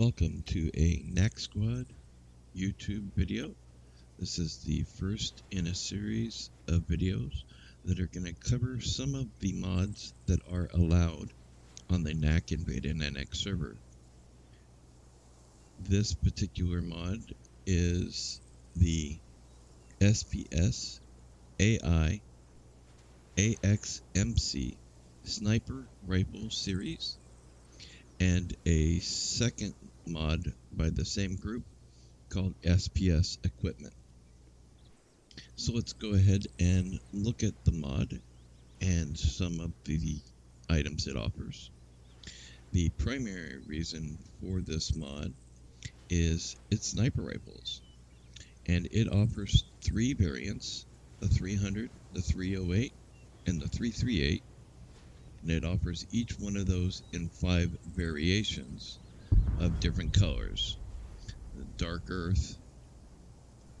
Welcome to a Knack Squad YouTube video. This is the first in a series of videos that are going to cover some of the mods that are allowed on the Knack Invade NX server. This particular mod is the SPS AI AXMC Sniper Rifle Series and a second mod by the same group called SPS Equipment. So let's go ahead and look at the mod and some of the items it offers. The primary reason for this mod is its sniper rifles. And it offers three variants, the 300, the 308, and the 338. And it offers each one of those in five variations of different colors dark earth,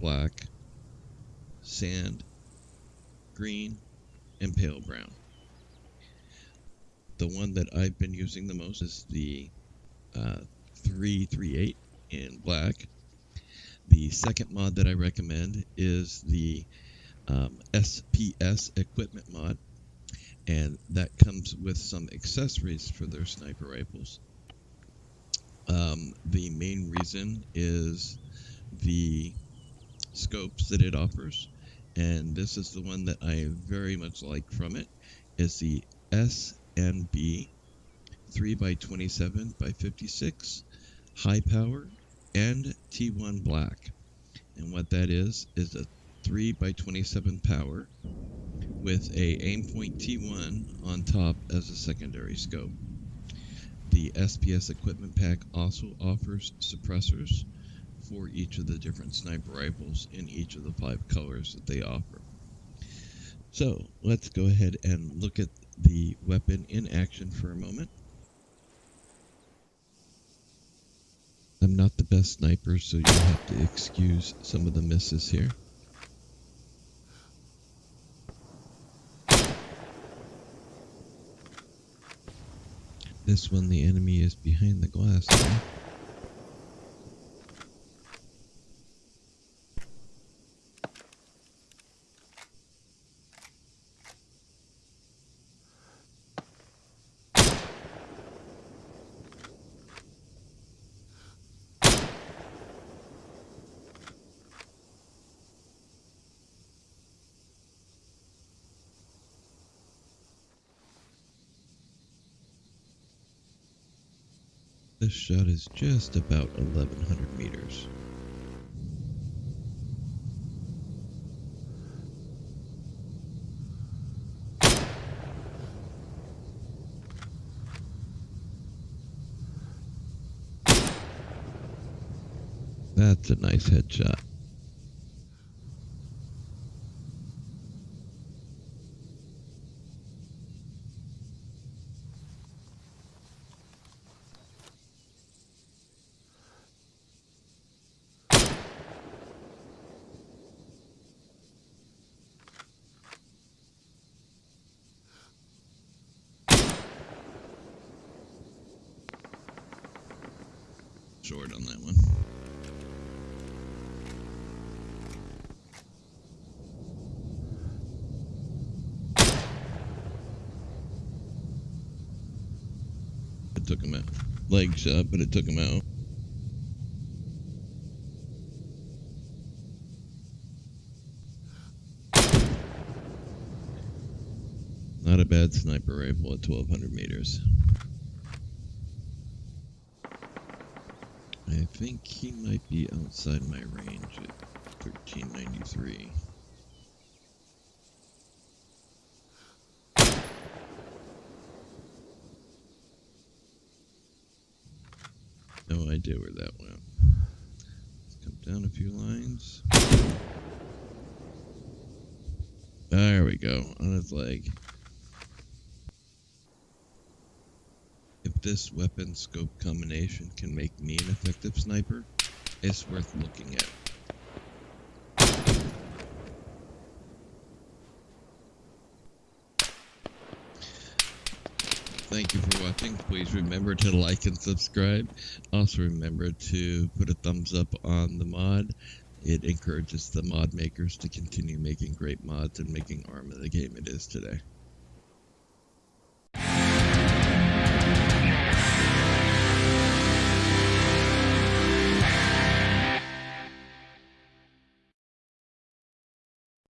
black, sand, green, and pale brown. The one that I've been using the most is the uh, 338 in black. The second mod that I recommend is the um, SPS equipment mod, and that comes with some accessories for their sniper rifles. Um, the main reason is the scopes that it offers, and this is the one that I very much like from it, is the SNB 3x27 by 56 high power and T1 black. And what that is, is a 3 by 27 power with a Aimpoint T1 on top as a secondary scope. The SPS equipment pack also offers suppressors for each of the different sniper rifles in each of the five colors that they offer. So let's go ahead and look at the weapon in action for a moment. I'm not the best sniper, so you'll have to excuse some of the misses here. This one, the enemy is behind the glass. This shot is just about 1100 meters. That's a nice headshot. Short on that one. It took him out. Legs up, but it took him out. Not a bad sniper rifle at 1200 meters. I think he might be outside my range at 1393. No idea where that went. Let's come down a few lines. There we go, on his leg. This weapon scope combination can make me an effective sniper, it's worth looking at. Thank you for watching. Please remember to like and subscribe. Also remember to put a thumbs up on the mod. It encourages the mod makers to continue making great mods and making ARMA the game it is today.